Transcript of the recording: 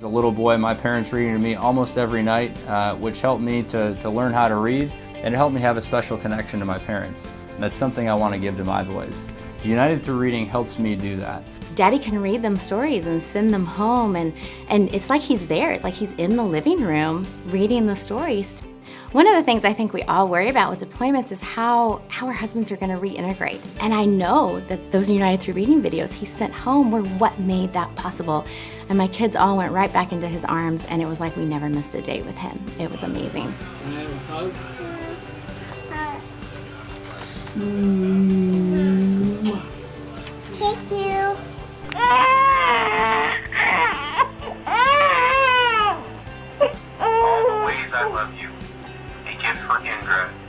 As a little boy, my parents reading to me almost every night, uh, which helped me to, to learn how to read, and it helped me have a special connection to my parents. And that's something I want to give to my boys. United Through Reading helps me do that. Daddy can read them stories and send them home, and, and it's like he's there. It's like he's in the living room reading the stories. One of the things I think we all worry about with deployments is how, how our husbands are going to reintegrate. And I know that those United Through Reading videos he sent home were what made that possible. And my kids all went right back into his arms, and it was like we never missed a date with him. It was amazing. Thank you. Ah! I love you. A gift for Ingrid.